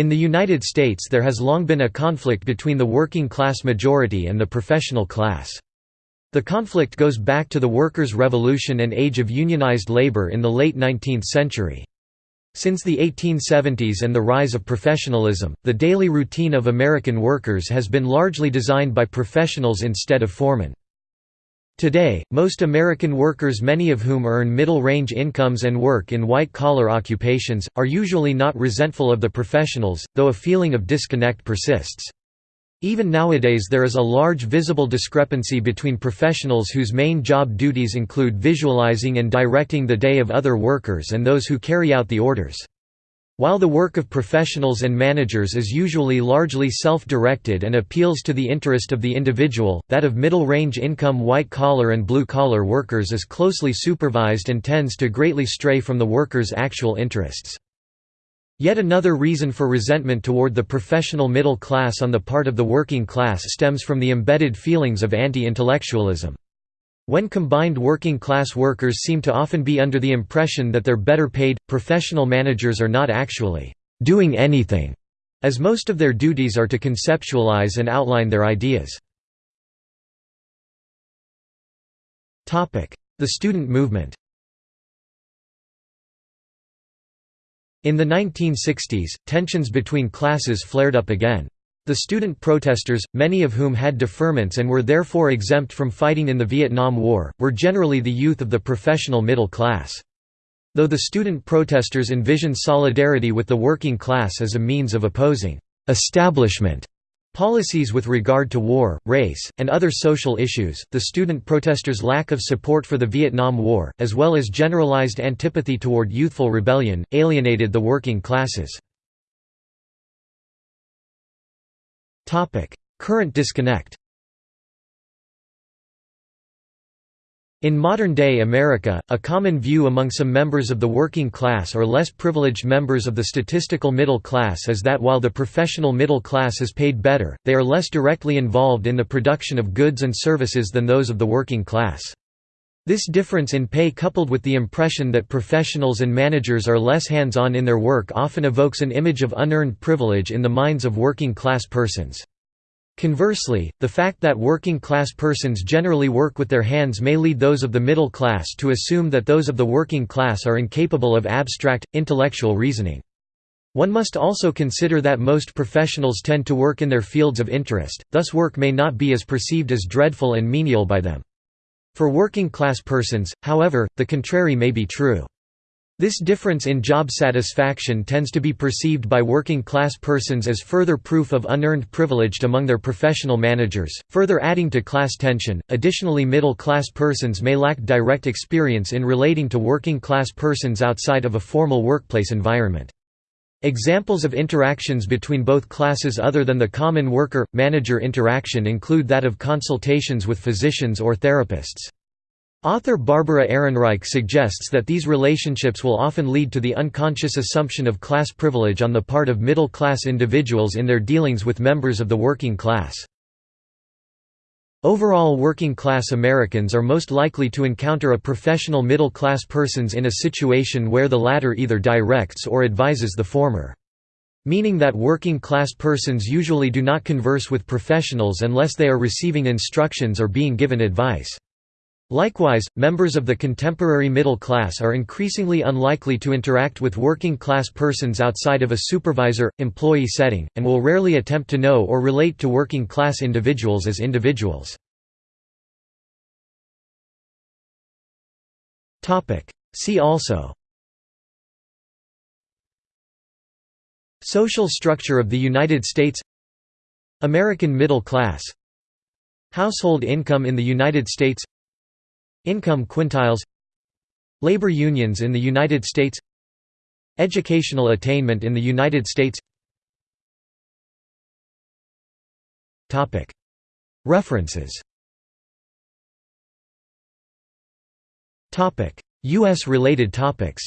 In the United States there has long been a conflict between the working class majority and the professional class. The conflict goes back to the workers' revolution and age of unionized labor in the late 19th century. Since the 1870s and the rise of professionalism, the daily routine of American workers has been largely designed by professionals instead of foremen. Today, most American workers many of whom earn middle-range incomes and work in white-collar occupations, are usually not resentful of the professionals, though a feeling of disconnect persists. Even nowadays there is a large visible discrepancy between professionals whose main job duties include visualizing and directing the day of other workers and those who carry out the orders. While the work of professionals and managers is usually largely self-directed and appeals to the interest of the individual, that of middle-range income white-collar and blue-collar workers is closely supervised and tends to greatly stray from the workers' actual interests. Yet another reason for resentment toward the professional middle class on the part of the working class stems from the embedded feelings of anti-intellectualism. When combined working-class workers seem to often be under the impression that they're better paid, professional managers are not actually «doing anything», as most of their duties are to conceptualize and outline their ideas. The student movement In the 1960s, tensions between classes flared up again. The student protesters, many of whom had deferments and were therefore exempt from fighting in the Vietnam War, were generally the youth of the professional middle class. Though the student protesters envisioned solidarity with the working class as a means of opposing «establishment» policies with regard to war, race, and other social issues, the student protesters' lack of support for the Vietnam War, as well as generalized antipathy toward youthful rebellion, alienated the working classes. Current disconnect In modern-day America, a common view among some members of the working class or less privileged members of the statistical middle class is that while the professional middle class is paid better, they are less directly involved in the production of goods and services than those of the working class. This difference in pay coupled with the impression that professionals and managers are less hands-on in their work often evokes an image of unearned privilege in the minds of working-class persons. Conversely, the fact that working-class persons generally work with their hands may lead those of the middle class to assume that those of the working class are incapable of abstract, intellectual reasoning. One must also consider that most professionals tend to work in their fields of interest, thus work may not be as perceived as dreadful and menial by them. For working-class persons, however, the contrary may be true. This difference in job satisfaction tends to be perceived by working-class persons as further proof of unearned privilege among their professional managers, further adding to class tension. Additionally, middle-class persons may lack direct experience in relating to working-class persons outside of a formal workplace environment. Examples of interactions between both classes other than the common worker-manager interaction include that of consultations with physicians or therapists. Author Barbara Ehrenreich suggests that these relationships will often lead to the unconscious assumption of class privilege on the part of middle-class individuals in their dealings with members of the working class. Overall working-class Americans are most likely to encounter a professional middle-class persons in a situation where the latter either directs or advises the former. Meaning that working-class persons usually do not converse with professionals unless they are receiving instructions or being given advice. Likewise, members of the contemporary middle class are increasingly unlikely to interact with working-class persons outside of a supervisor-employee setting, and will rarely attempt to know or relate to working-class individuals as individuals. See also Social structure of the United States American middle class Household income in the United States Income quintiles Labor unions in the United States Educational attainment in the United States. References. U.S. related topics